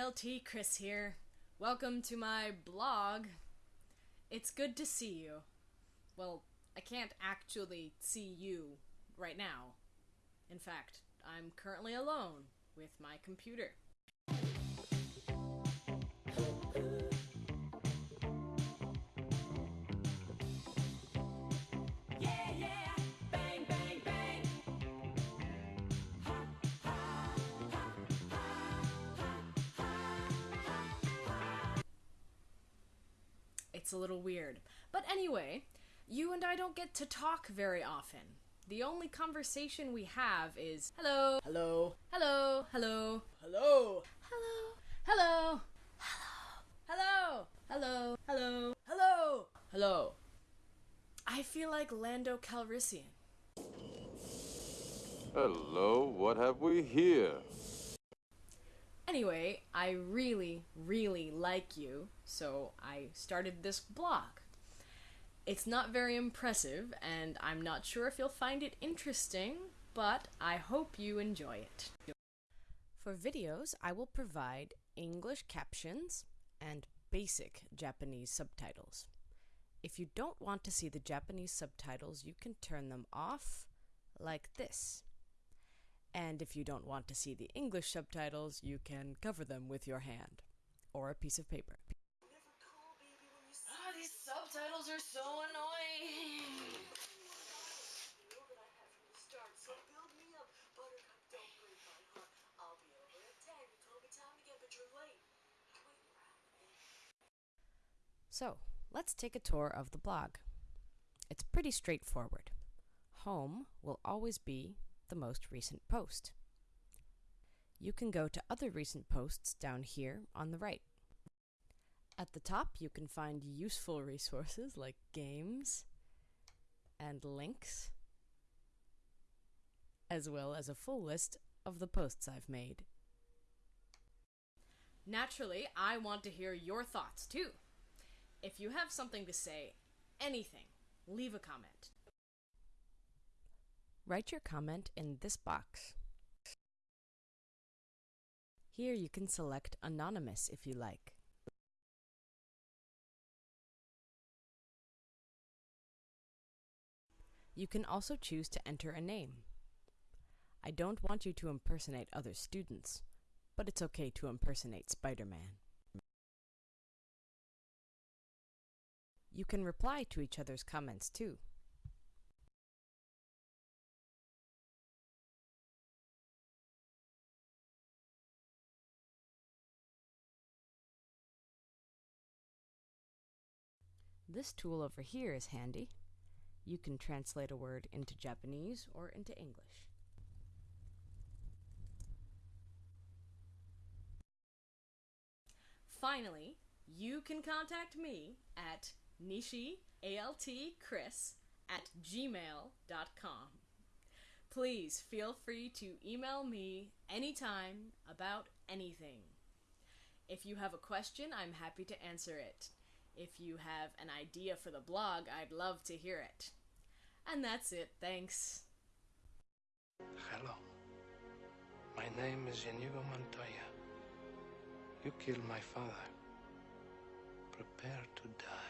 ALT Chris here. Welcome to my blog. It's good to see you. Well, I can't actually see you right now. In fact, I'm currently alone with my computer. It's a little weird. But anyway, you and I don't get to talk very often. The only conversation we have is hello, hello, hello, hello, hello, hello, hello, hello, hello, hello, hello, hello. Hello. I feel like Lando Calrissian. Hello, what have we here? I really, really like you, so I started this blog. It's not very impressive, and I'm not sure if you'll find it interesting, but I hope you enjoy it. For videos, I will provide English captions and basic Japanese subtitles. If you don't want to see the Japanese subtitles, you can turn them off like this. And if you don't want to see the English subtitles, you can cover them with your hand or a piece of paper. Ah, these subtitles are so annoying. So, let's take a tour of the blog. It's pretty straightforward. Home will always be the most recent post. You can go to other recent posts down here on the right. At the top, you can find useful resources like games and links, as well as a full list of the posts I've made. Naturally, I want to hear your thoughts too. If you have something to say, anything, leave a comment. Write your comment in this box. Here you can select Anonymous if you like. You can also choose to enter a name. I don't want you to impersonate other students, but it's okay to impersonate Spider-Man. You can reply to each other's comments too. This tool over here is handy. You can translate a word into Japanese or into English. Finally, you can contact me at nishialtchris at gmail.com. Please feel free to email me anytime about anything. If you have a question, I'm happy to answer it. If you have an idea for the blog, I'd love to hear it. And that's it, thanks. Hello. My name is Inigo Montoya. You killed my father. Prepare to die.